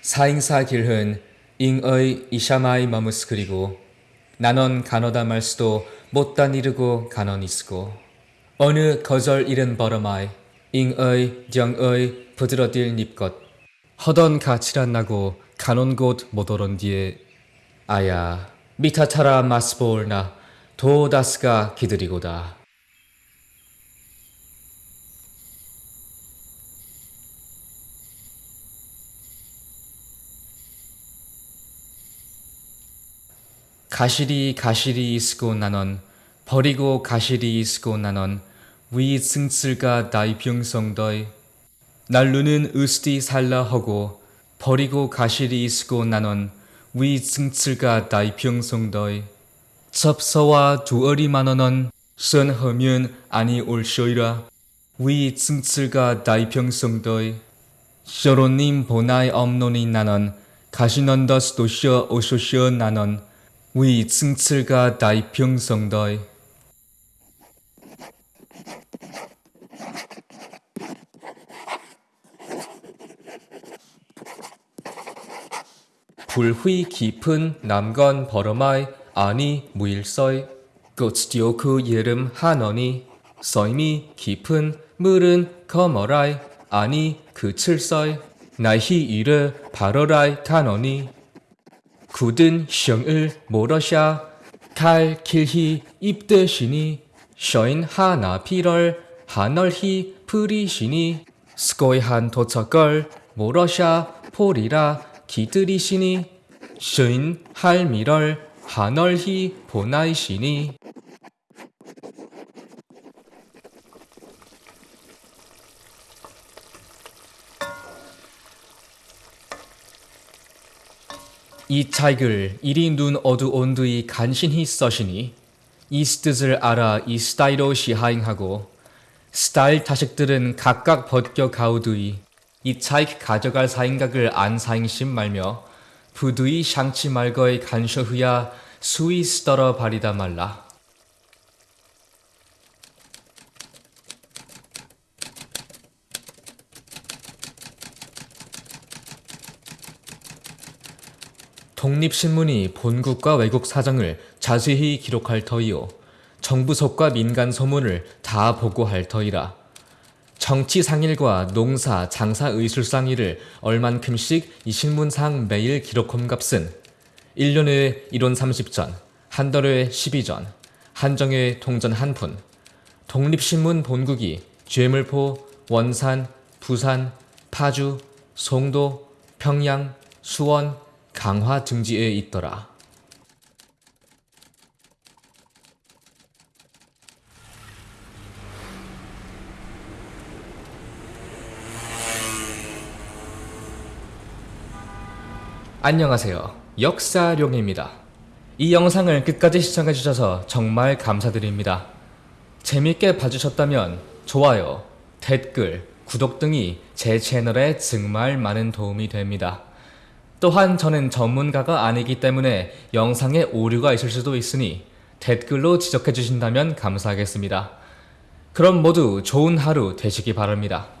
사행사 길흔 잉의 이샤마이 마무스 그리고 나넌 간어다 말수도 못단 이르고 간언 있으고 어느 거절 잃은 버러마이 잉의 정의 부드러딜 닙것 허던 가치란 나고 간온 곳못 오런 뒤에 아야 미타타라 마스볼나 도다스가 기드리고다 가시리 가시리 있고 나넌 버리고 가시리 있고 나넌 위 승쓸가 나이 병성더이. 날루는 으스디 살라 하고 버리고 가시리 있고 나넌 위 승쓸가 나이 병성더이. 접서와 두어리 만원은 선하면 아니 올쇼이라. 위 승쓸가 나이 병성더이. 쇼로님 보나이 엄노니 나넌 가시넌더스 도쇼 오쇼쇼 나넌 위 승칠가 다이 병성더이. 불휘 깊은 남건 버러마이 아니 무일서이. 꽃디오 그 예름 한원이. 서임이 깊은 물은 거머라이. 아니 그 칠서이. 나히 이르 바러라이 간원이 굳은 성을 모러샤 칼 길히 입드시니 셔인 하나 피럴 하널히 프리시니 스코이한 도처걸 모러샤 포리라 기드리시니 셔인 할미럴 하널히 보나이시니 이 책을 이리 눈 어두 온두이 간신히 써시니 이 뜻을 알아 이 스타일로 시하행하고 스타일 자식들은 각각 벗겨 가우두이 이 차익 가져갈 사행각을 안 사행심 말며 부두이 샹치 말거의 간셔흐야 수이 쓰더러 바리다 말라 독립신문이 본국과 외국 사정을 자세히 기록할 터이요. 정부석과 민간 소문을 다 보고할 터이라. 정치 상일과 농사, 장사 의술 상일을 얼만큼씩 이 신문상 매일 기록함 값은 1년에 1원 30전, 한 달에 12전, 한정에 통전 한 푼. 독립신문 본국이 죄물포, 원산, 부산, 파주, 송도, 평양, 수원, 강화 등지에 있더라. 안녕하세요. 역사룡입니다. 이 영상을 끝까지 시청해주셔서 정말 감사드립니다. 재밌게 봐주셨다면 좋아요, 댓글, 구독 등이 제 채널에 정말 많은 도움이 됩니다. 또한 저는 전문가가 아니기 때문에 영상에 오류가 있을 수도 있으니 댓글로 지적해 주신다면 감사하겠습니다. 그럼 모두 좋은 하루 되시기 바랍니다.